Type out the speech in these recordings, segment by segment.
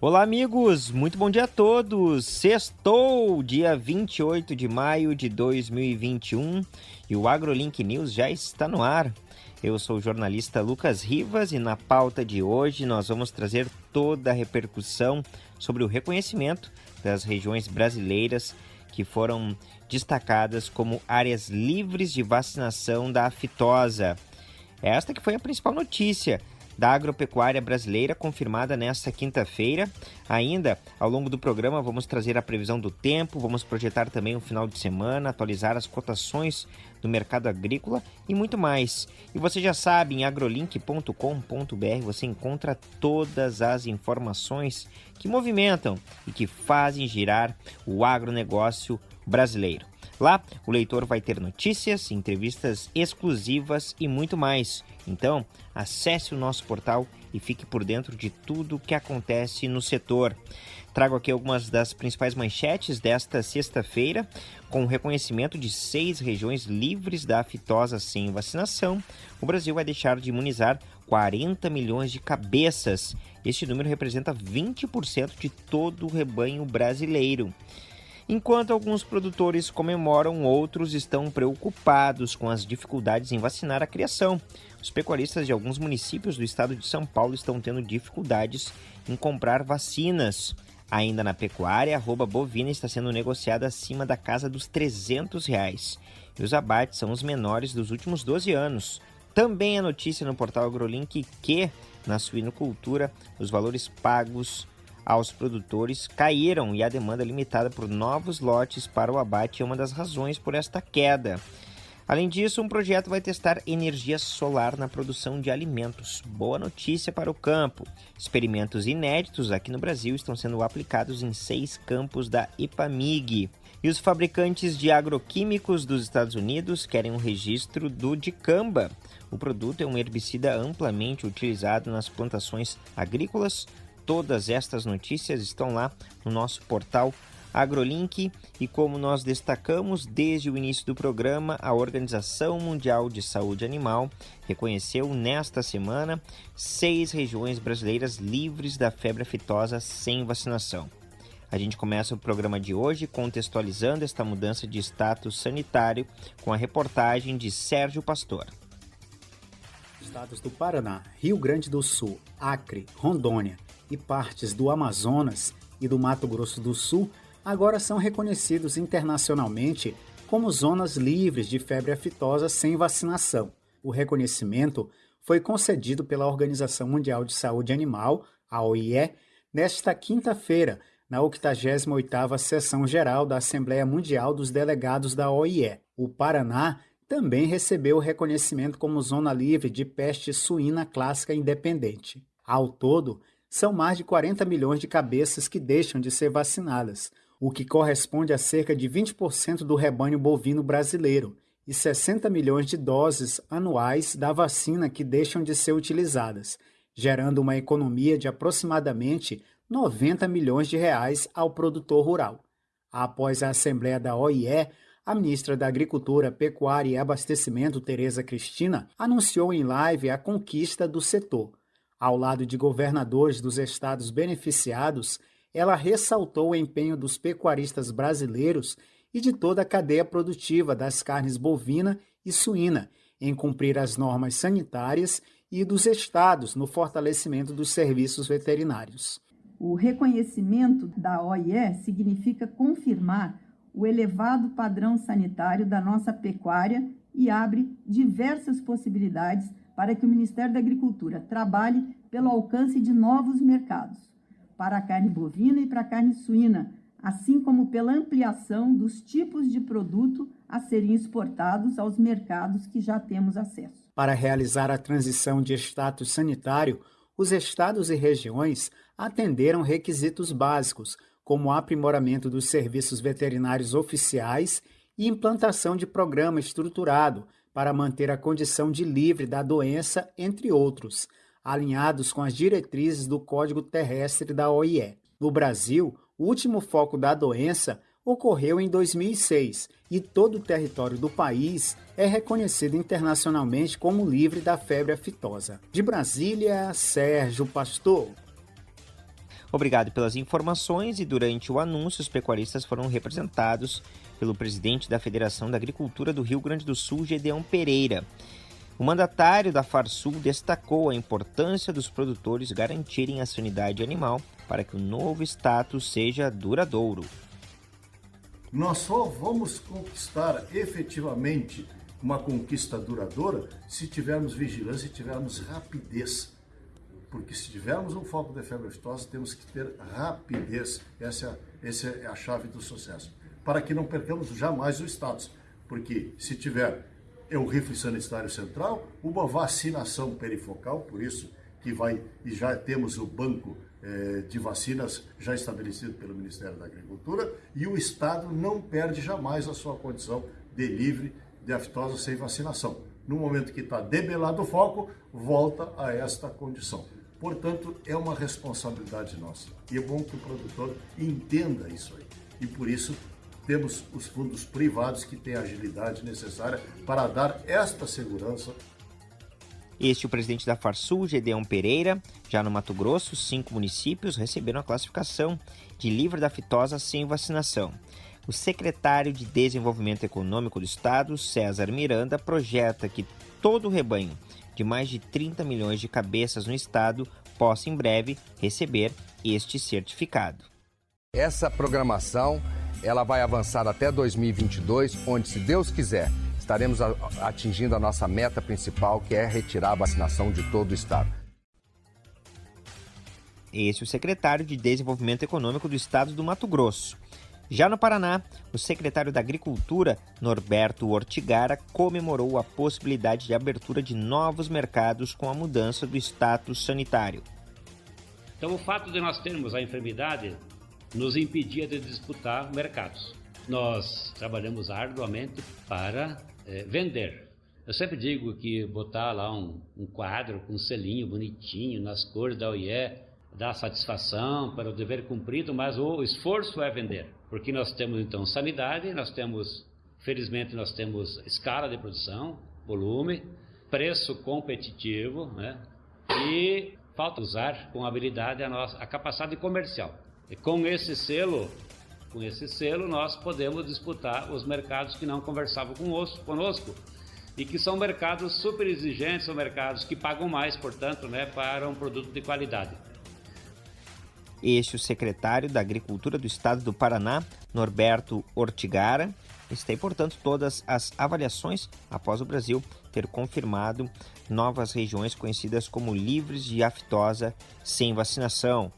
Olá, amigos! Muito bom dia a todos! Sextou, dia 28 de maio de 2021 e o AgroLink News já está no ar. Eu sou o jornalista Lucas Rivas e na pauta de hoje nós vamos trazer toda a repercussão sobre o reconhecimento das regiões brasileiras que foram destacadas como áreas livres de vacinação da aftosa. Esta que foi a principal notícia da agropecuária brasileira, confirmada nesta quinta-feira. Ainda, ao longo do programa, vamos trazer a previsão do tempo, vamos projetar também o final de semana, atualizar as cotações do mercado agrícola e muito mais. E você já sabe, em agrolink.com.br você encontra todas as informações que movimentam e que fazem girar o agronegócio brasileiro. Lá, o leitor vai ter notícias, entrevistas exclusivas e muito mais. Então, acesse o nosso portal e fique por dentro de tudo o que acontece no setor. Trago aqui algumas das principais manchetes desta sexta-feira, com o reconhecimento de seis regiões livres da aftosa sem vacinação. O Brasil vai deixar de imunizar 40 milhões de cabeças. Este número representa 20% de todo o rebanho brasileiro. Enquanto alguns produtores comemoram, outros estão preocupados com as dificuldades em vacinar a criação. Os pecuaristas de alguns municípios do estado de São Paulo estão tendo dificuldades em comprar vacinas. Ainda na pecuária, a arroba bovina está sendo negociada acima da casa dos 300 reais. E os abates são os menores dos últimos 12 anos. Também a notícia no portal AgroLink que, na suinocultura, os valores pagos aos produtores caíram e a demanda limitada por novos lotes para o abate é uma das razões por esta queda. Além disso, um projeto vai testar energia solar na produção de alimentos. Boa notícia para o campo. Experimentos inéditos aqui no Brasil estão sendo aplicados em seis campos da IPAMIG. E os fabricantes de agroquímicos dos Estados Unidos querem um registro do dicamba. O produto é um herbicida amplamente utilizado nas plantações agrícolas, Todas estas notícias estão lá no nosso portal AgroLink e como nós destacamos desde o início do programa, a Organização Mundial de Saúde Animal reconheceu nesta semana seis regiões brasileiras livres da febre aftosa sem vacinação. A gente começa o programa de hoje contextualizando esta mudança de status sanitário com a reportagem de Sérgio Pastor. Estados do Paraná, Rio Grande do Sul, Acre, Rondônia e partes do Amazonas e do Mato Grosso do Sul agora são reconhecidos internacionalmente como zonas livres de febre aftosa sem vacinação. O reconhecimento foi concedido pela Organização Mundial de Saúde Animal, a OIE, nesta quinta-feira, na 88ª Sessão Geral da Assembleia Mundial dos Delegados da OIE. O Paraná também recebeu o reconhecimento como zona livre de peste suína clássica independente. Ao todo, são mais de 40 milhões de cabeças que deixam de ser vacinadas, o que corresponde a cerca de 20% do rebanho bovino brasileiro, e 60 milhões de doses anuais da vacina que deixam de ser utilizadas, gerando uma economia de aproximadamente 90 milhões de reais ao produtor rural. Após a Assembleia da OIE, a ministra da Agricultura, Pecuária e Abastecimento, Tereza Cristina, anunciou em live a conquista do setor ao lado de governadores dos estados beneficiados, ela ressaltou o empenho dos pecuaristas brasileiros e de toda a cadeia produtiva das carnes bovina e suína em cumprir as normas sanitárias e dos estados no fortalecimento dos serviços veterinários. O reconhecimento da OIE significa confirmar o elevado padrão sanitário da nossa pecuária e abre diversas possibilidades para que o Ministério da Agricultura trabalhe pelo alcance de novos mercados, para a carne bovina e para a carne suína, assim como pela ampliação dos tipos de produto a serem exportados aos mercados que já temos acesso. Para realizar a transição de status sanitário, os estados e regiões atenderam requisitos básicos, como o aprimoramento dos serviços veterinários oficiais e implantação de programa estruturado para manter a condição de livre da doença, entre outros, alinhados com as diretrizes do Código Terrestre da OIE. No Brasil, o último foco da doença ocorreu em 2006 e todo o território do país é reconhecido internacionalmente como livre da febre aftosa. De Brasília, Sérgio Pastor. Obrigado pelas informações e durante o anúncio os pecuaristas foram representados pelo presidente da Federação da Agricultura do Rio Grande do Sul, Gedeão Pereira. O mandatário da Farsul destacou a importância dos produtores garantirem a sanidade animal para que o novo status seja duradouro. Nós só vamos conquistar efetivamente uma conquista duradoura se tivermos vigilância e tivermos rapidez. Porque se tivermos um foco de febre aftosa, temos que ter rapidez. Essa, é, essa é a chave do sucesso. Para que não percamos jamais o status. Porque se tiver é o rifle sanitário central, uma vacinação perifocal, por isso que vai, e já temos o banco eh, de vacinas já estabelecido pelo Ministério da Agricultura, e o Estado não perde jamais a sua condição de livre de aftosa sem vacinação. No momento que está debelado o foco, volta a esta condição. Portanto, é uma responsabilidade nossa. E é bom que o produtor entenda isso aí. E por isso temos os fundos privados que têm a agilidade necessária para dar esta segurança. Este é o presidente da Farsul, Gedeão Pereira. Já no Mato Grosso, cinco municípios receberam a classificação de livre da fitosa sem vacinação. O secretário de Desenvolvimento Econômico do Estado, César Miranda, projeta que todo o rebanho de mais de 30 milhões de cabeças no estado possa em breve receber este certificado. Essa programação ela vai avançar até 2022, onde, se Deus quiser, estaremos atingindo a nossa meta principal, que é retirar a vacinação de todo o estado. Esse é o secretário de Desenvolvimento Econômico do Estado do Mato Grosso. Já no Paraná, o secretário da Agricultura, Norberto Ortigara, comemorou a possibilidade de abertura de novos mercados com a mudança do status sanitário. Então, o fato de nós termos a enfermidade nos impedia de disputar mercados. Nós trabalhamos arduamente para é, vender. Eu sempre digo que botar lá um, um quadro com um selinho bonitinho nas cores da OIE dá satisfação para o dever cumprido, mas o esforço é vender. Porque nós temos então sanidade, nós temos, felizmente, nós temos escala de produção, volume, preço competitivo, né? E falta usar com habilidade a nossa a capacidade comercial. E com esse selo, com esse selo nós podemos disputar os mercados que não conversavam conosco, e que são mercados super exigentes, são mercados que pagam mais, portanto, né, para um produto de qualidade. Este o secretário da Agricultura do Estado do Paraná, Norberto Ortigara. Está, portanto, todas as avaliações após o Brasil ter confirmado novas regiões conhecidas como livres de aftosa sem vacinação.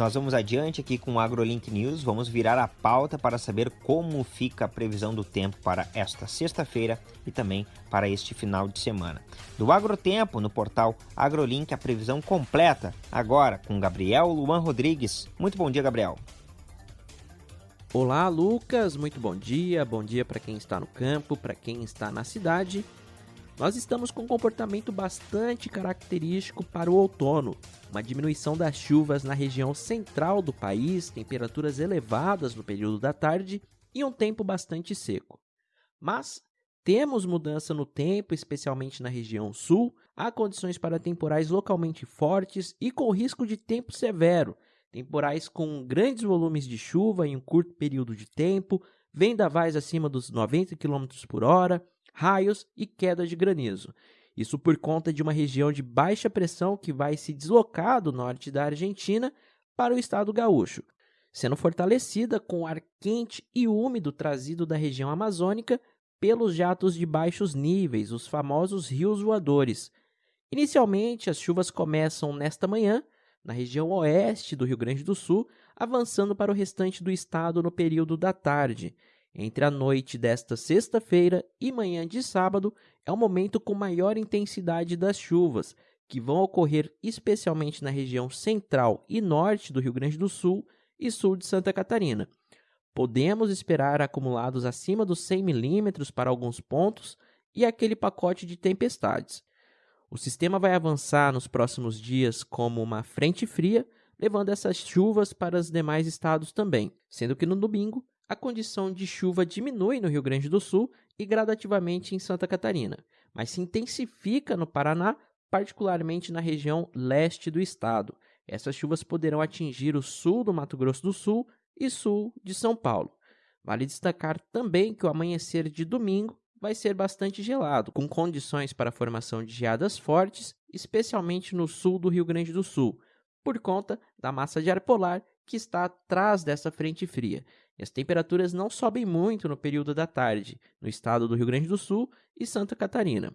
Nós vamos adiante aqui com o AgroLink News, vamos virar a pauta para saber como fica a previsão do tempo para esta sexta-feira e também para este final de semana. Do Agrotempo, no portal AgroLink, a previsão completa, agora com Gabriel Luan Rodrigues. Muito bom dia, Gabriel. Olá, Lucas, muito bom dia. Bom dia para quem está no campo, para quem está na cidade nós estamos com um comportamento bastante característico para o outono. Uma diminuição das chuvas na região central do país, temperaturas elevadas no período da tarde e um tempo bastante seco. Mas temos mudança no tempo, especialmente na região sul, há condições para temporais localmente fortes e com risco de tempo severo, temporais com grandes volumes de chuva em um curto período de tempo, vendavais acima dos 90 km por hora, raios e queda de granizo. Isso por conta de uma região de baixa pressão que vai se deslocar do norte da Argentina para o estado gaúcho, sendo fortalecida com ar quente e úmido trazido da região amazônica pelos jatos de baixos níveis, os famosos rios voadores. Inicialmente, as chuvas começam nesta manhã, na região oeste do Rio Grande do Sul, avançando para o restante do estado no período da tarde. Entre a noite desta sexta-feira e manhã de sábado é o momento com maior intensidade das chuvas, que vão ocorrer especialmente na região central e norte do Rio Grande do Sul e sul de Santa Catarina. Podemos esperar acumulados acima dos 100 milímetros para alguns pontos e aquele pacote de tempestades. O sistema vai avançar nos próximos dias como uma frente fria, levando essas chuvas para os demais estados também, sendo que no domingo a condição de chuva diminui no Rio Grande do Sul e gradativamente em Santa Catarina, mas se intensifica no Paraná, particularmente na região leste do estado. Essas chuvas poderão atingir o sul do Mato Grosso do Sul e sul de São Paulo. Vale destacar também que o amanhecer de domingo vai ser bastante gelado, com condições para a formação de geadas fortes, especialmente no sul do Rio Grande do Sul, por conta da massa de ar polar que está atrás dessa frente fria. E as temperaturas não sobem muito no período da tarde, no estado do Rio Grande do Sul e Santa Catarina.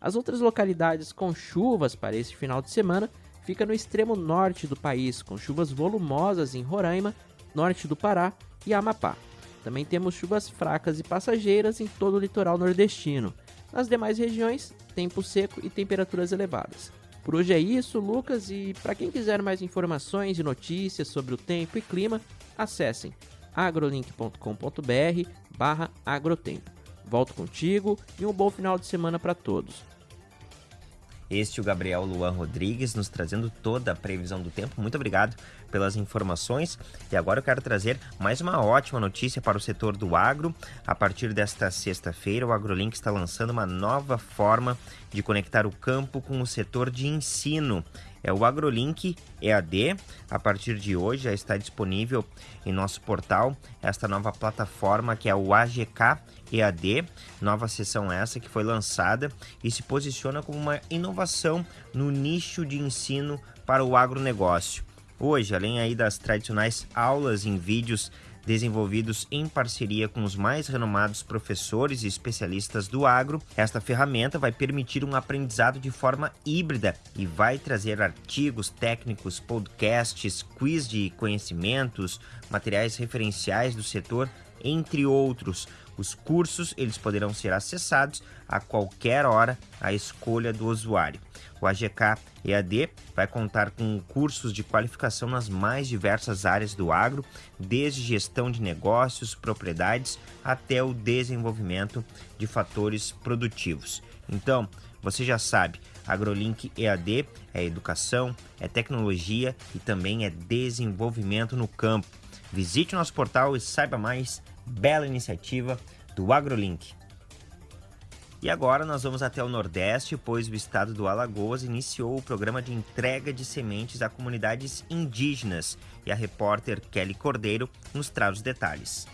As outras localidades com chuvas para este final de semana fica no extremo norte do país, com chuvas volumosas em Roraima, norte do Pará e Amapá. Também temos chuvas fracas e passageiras em todo o litoral nordestino. Nas demais regiões, tempo seco e temperaturas elevadas. Por hoje é isso, Lucas, e para quem quiser mais informações e notícias sobre o tempo e clima, acessem agrolink.com.br barra agrotempo. Volto contigo e um bom final de semana para todos. Este é o Gabriel Luan Rodrigues nos trazendo toda a previsão do tempo. Muito obrigado pelas informações. E agora eu quero trazer mais uma ótima notícia para o setor do agro. A partir desta sexta-feira, o AgroLink está lançando uma nova forma de conectar o campo com o setor de ensino. É o AgroLink EAD. A partir de hoje já está disponível em nosso portal esta nova plataforma que é o AGK EAD, nova sessão essa que foi lançada e se posiciona como uma inovação no nicho de ensino para o agronegócio. Hoje, além aí das tradicionais aulas em vídeos desenvolvidos em parceria com os mais renomados professores e especialistas do agro, esta ferramenta vai permitir um aprendizado de forma híbrida e vai trazer artigos técnicos, podcasts, quiz de conhecimentos, materiais referenciais do setor, entre outros. Os cursos eles poderão ser acessados a qualquer hora à escolha do usuário. O AGK EAD vai contar com cursos de qualificação nas mais diversas áreas do agro, desde gestão de negócios, propriedades até o desenvolvimento de fatores produtivos. Então, você já sabe, AgroLink EAD é educação, é tecnologia e também é desenvolvimento no campo. Visite nosso portal e saiba mais. Bela iniciativa do AgroLink. E agora nós vamos até o Nordeste, pois o estado do Alagoas iniciou o programa de entrega de sementes a comunidades indígenas. E a repórter Kelly Cordeiro nos traz os detalhes.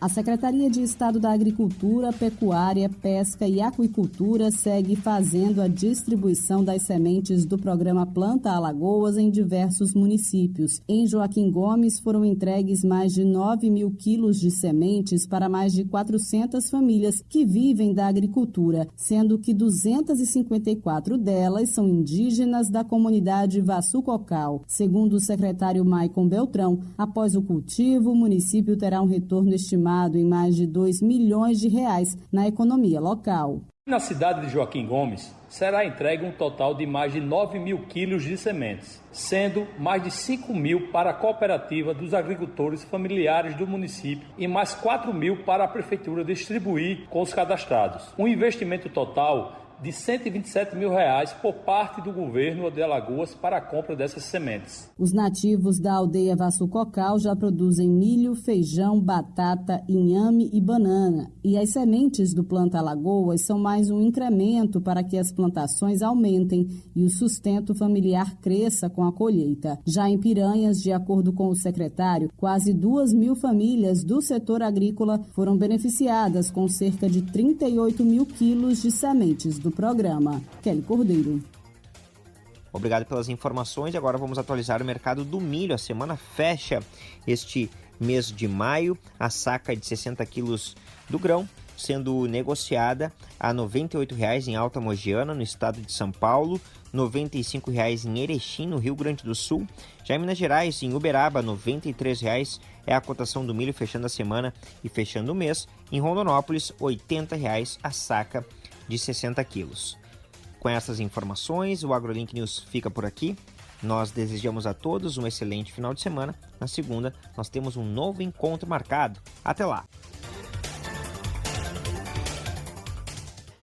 A Secretaria de Estado da Agricultura, Pecuária, Pesca e Aquicultura segue fazendo a distribuição das sementes do programa Planta Alagoas em diversos municípios. Em Joaquim Gomes foram entregues mais de 9 mil quilos de sementes para mais de 400 famílias que vivem da agricultura, sendo que 254 delas são indígenas da comunidade Vassucocal. Segundo o secretário Maicon Beltrão, após o cultivo, o município terá um retorno estimado estimado em mais de 2 milhões de reais na economia local. Na cidade de Joaquim Gomes, será entregue um total de mais de 9 mil quilos de sementes, sendo mais de 5 mil para a cooperativa dos agricultores familiares do município e mais 4 mil para a prefeitura distribuir com os cadastrados. Um investimento total de 127 mil reais por parte do governo de Alagoas para a compra dessas sementes. Os nativos da aldeia Vassucocal já produzem milho, feijão, batata, inhame e banana. E as sementes do Planta Alagoas são mais um incremento para que as plantações aumentem e o sustento familiar cresça com a colheita. Já em Piranhas, de acordo com o secretário, quase duas mil famílias do setor agrícola foram beneficiadas com cerca de 38 mil quilos de sementes do do programa. Kelly Cordeiro. Obrigado pelas informações. Agora vamos atualizar o mercado do milho. A semana fecha este mês de maio. A saca de 60 quilos do grão sendo negociada a R$ 98,00 em Alta Mogiana, no estado de São Paulo, R$ 95,00 em Erechim, no Rio Grande do Sul. Já em Minas Gerais, em Uberaba, R$ 93,00 é a cotação do milho fechando a semana e fechando o mês. Em Rondonópolis, R$ 80,00 a saca de 60 quilos. Com essas informações, o AgroLink News fica por aqui. Nós desejamos a todos um excelente final de semana. Na segunda, nós temos um novo encontro marcado. Até lá!